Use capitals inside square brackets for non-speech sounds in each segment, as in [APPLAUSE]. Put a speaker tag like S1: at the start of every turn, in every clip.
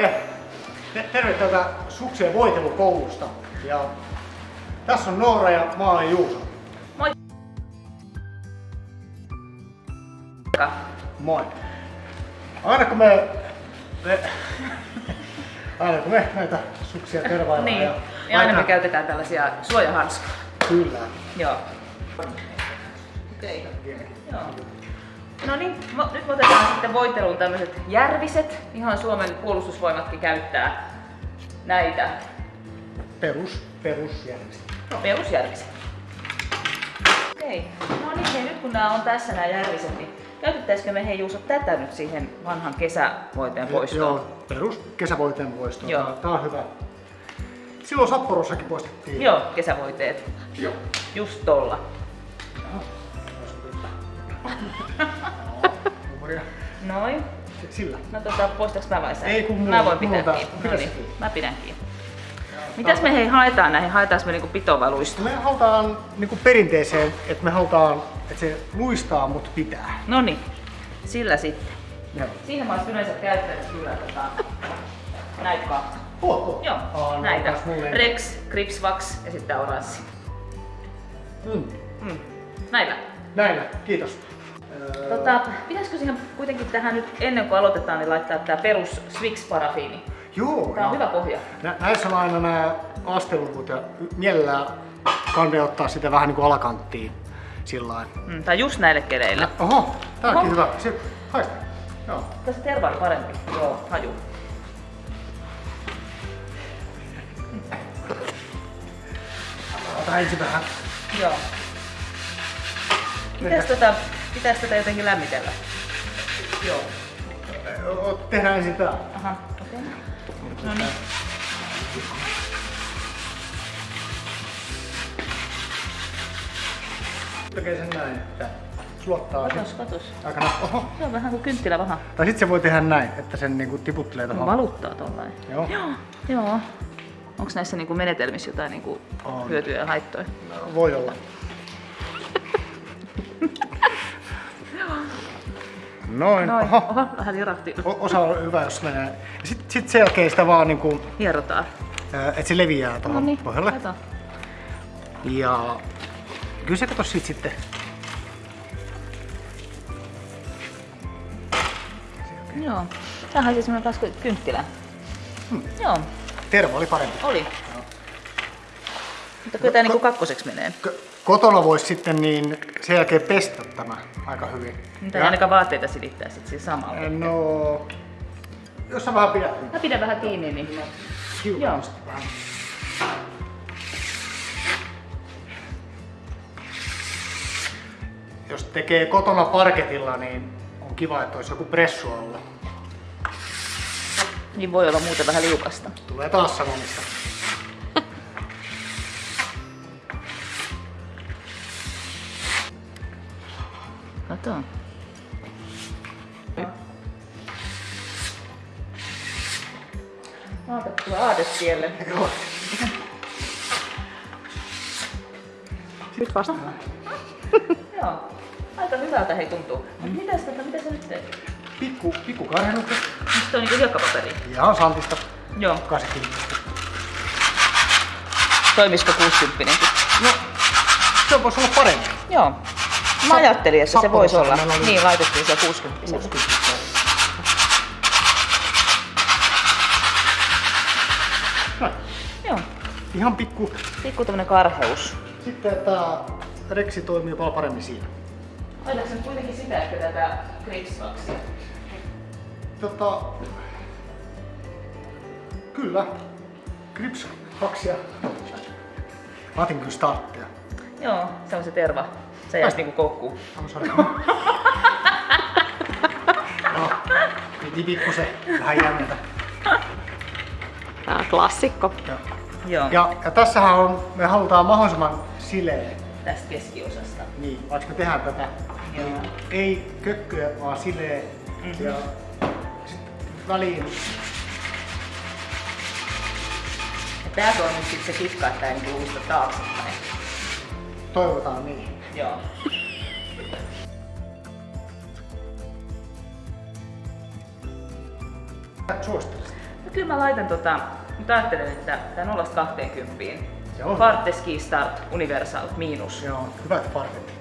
S1: Terve! Te- Terve täältä suksien voitelukoulusta. Ja tässä on Noora ja mä olen Juuso.
S2: Moi!
S1: Moi. Aina kun me, me aina kun me näitä suksia tervaillaan
S2: Niin.
S1: ja,
S2: Ja aina me käytetään tällaisia suojahanskoja.
S1: Kyllä.
S2: Joo. Okei. Joo. No niin, nyt me otetaan sitten voiteluun tämmöiset järviset. Ihan Suomen puolustusvoimatkin käyttää näitä
S1: Perus, perusjärjestys.
S2: perusjärviset. Okei. No niin, hei, nyt kun nämä on tässä nämä järviset, niin käytettäisikö me hei Juuso tätä nyt siihen vanhan kesävoiteen poistoon?
S1: Joo, perus kesävoiteen poisto.
S2: Joo.
S1: Tää- Tää on hyvä. Silloin Sapporossakin poistettiin.
S2: Joo, kesävoiteet.
S1: Joo.
S2: Just tolla.
S1: Joo. [LAUGHS]
S2: Noin.
S1: Sillä.
S2: No tota, poistaks mä vai sä?
S1: Ei, kun
S2: Mä
S1: mulla-
S2: voin
S1: mulla
S2: pitää kiinni. No niin, mä pidän kiinni. Mitäs me hei haetaan näihin? Haetaanko me niinku pitovaluista?
S1: Me halutaan niinku perinteeseen, että me halutaan, että se luistaa, mutta pitää.
S2: No niin, sillä sitten.
S1: Joo.
S2: Siihen mä olisin yleensä käyttänyt kyllä tota, näitä kahta.
S1: Oh, oh.
S2: Joo,
S1: no,
S2: näitä. Rex, Gripsvax ja sitten oranssi.
S1: Mm.
S2: Mm. Näillä.
S1: Näillä, kiitos.
S2: Tota, pitäisikö siihen kuitenkin tähän nyt ennen kuin aloitetaan, niin laittaa tää perus Swix parafiini?
S1: joo,
S2: Tää on hyvä pohja.
S1: Nä, näissä on aina nämä asteluvut ja mielellään kannattaa ottaa sitä vähän niin kuin alakanttiin sillä.
S2: Mm, tai just näille keleille.
S1: Oho, tää onkin hyvä. Se, haista. Joo.
S2: Tässä terva on parempi. Joo, haju.
S1: Ota ensin vähän.
S2: Joo. Pitäis tätä, pitäis tätä jotenkin lämmitellä? Joo.
S1: Tehdään ensin tää.
S2: Aha, okei. Okay. No niin.
S1: Tekee sen näin, että sulattaa
S2: Katos, katos.
S1: aikana. Oho.
S2: Se on vähän kuin kynttilä vaha.
S1: Tai sit se voi tehdä näin, että sen niinku tiputtelee
S2: No,
S1: tuohon.
S2: valuttaa tollain.
S1: Joo.
S2: Joo. Joo. Onko näissä niinku menetelmissä jotain niinku
S1: On.
S2: hyötyjä ja haittoja?
S1: Voi olla. [LAUGHS] Noin.
S2: Noin.
S1: Oho.
S2: Oho, vähän lirahti.
S1: O- Osa on hyvä, jos menee. Sitten sit sen jälkeen sitä vaan niinku,
S2: Hierotaan.
S1: että se leviää
S2: No
S1: tuohon
S2: niin,
S1: pohjalle.
S2: kato.
S1: Ja kyllä se kato sit sitten.
S2: Joo. Tämähän siis semmoinen kasku kynttilä.
S1: Hmm.
S2: Joo,
S1: Tervo oli parempi.
S2: oli. Mutta kyllä tää niinku kakkoseksi menee.
S1: K- Kotona voisi sitten niin sen jälkeen pestä tämä aika hyvin.
S2: Mitä ei ainakaan vaatteita silittää sit siinä samalla.
S1: No, jos sä vähän pidät.
S2: Mä pidän vähän kiinni, niin... Joo.
S1: sitten vähän. Jos tekee kotona parketilla, niin on kiva, että olisi joku pressu alla.
S2: Niin voi olla muuten vähän liukasta.
S1: Tulee taas sanomista.
S2: Kato. Aatettua aadetielle.
S1: Joo.
S3: Nyt vasta.
S2: Joo. Aika hyvältä hei tuntuu. Mitäs, tota, mitä sä nyt teet?
S1: Pikku, pikku karhennukset.
S2: Mistä on niinku hiekkapaperi?
S1: Ihan santista.
S2: Joo.
S1: 80.
S2: Toimisiko 60
S1: No, se voisi olla parempi.
S2: Joo. Mä ajattelin, että se voisi olla.
S1: Oli-
S2: Niin, laitettiin se 60.
S1: 60. Noin.
S2: Joo.
S1: Ihan pikku.
S2: Pikku tämmönen karheus.
S1: Sitten tää reksi toimii paljon paremmin siinä.
S2: Laitatko nyt kuitenkin sitä, että tätä gripsvaksia?
S1: Tota, kyllä. Grips kaksia. Mä otin kyllä starttia.
S2: Joo, se on se terva. Se jäisi niinku koukkuun. [LAUGHS]
S1: No, piti pikkusen vähän jännetä.
S3: Tää on klassikko.
S1: Joo.
S2: Joo,
S1: Ja, ja tässähän on, me halutaan mahdollisimman sileä.
S2: tästä keskiosasta.
S1: Niin, vaikka me tehdään tätä, niin ei kökköä, vaan sileä.
S2: Mhm.
S1: Ja sit väliin
S2: Ja tää on nyt sit se kitka, että ei niinku luista taaksepäin.
S1: toivotaan niin.
S2: Joo.
S1: Suosittelisit.
S2: Mutta kyllä mä laitan tota, nyt ajattelen, että tää 0 20
S1: Se on.
S2: Parte Ski Start Universal miinus.
S1: Joo, hyvät farkit.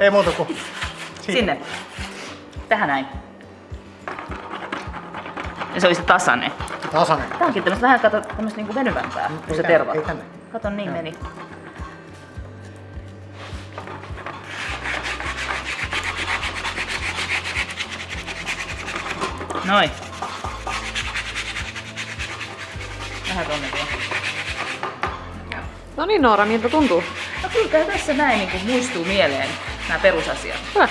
S1: Ei muuta kuin siitä.
S2: Sinne. Tähän näin. Ja se olisi tasainen.
S1: Tasainen.
S2: Tää onkin tämmöistä vähän kato, tämmöistä niinku venyvämpää, kun se terva. Kato, niin
S1: Joo.
S2: meni. Noin. Vähän tonne vielä.
S3: No niin Noora, miltä tuntuu?
S2: No kyllä tässä näin niin muistuu mieleen nämä perusasiat.
S3: Hyvä.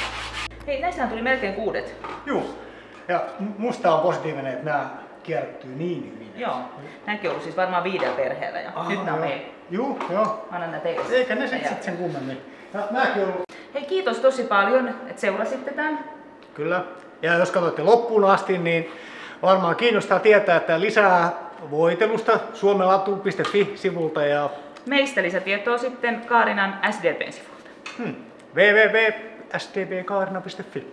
S2: Hei, näissähän tuli melkein kuudet.
S1: Juu. Ja musta on positiivinen, että nämä kierrättyy niin hyvin.
S2: Joo. Nämäkin on ollut siis varmaan viidellä perheellä ja
S1: Aha,
S2: nyt nämä
S1: joo. Juu, joo.
S2: Annan nää teille.
S1: Eikä ne sit,
S2: Ja-
S1: sit sen kummemmin. Ja on ollut
S2: Hei, kiitos tosi paljon, että seurasitte tämän.
S1: Kyllä. Ja jos katsoitte loppuun asti, niin varmaan kiinnostaa tietää, että lisää voitelusta suomelatu.fi-sivulta ja
S2: Meistä lisätietoa sitten Kaarinan SDPn sivulta.
S1: hmm, www.stbkaarina.fi.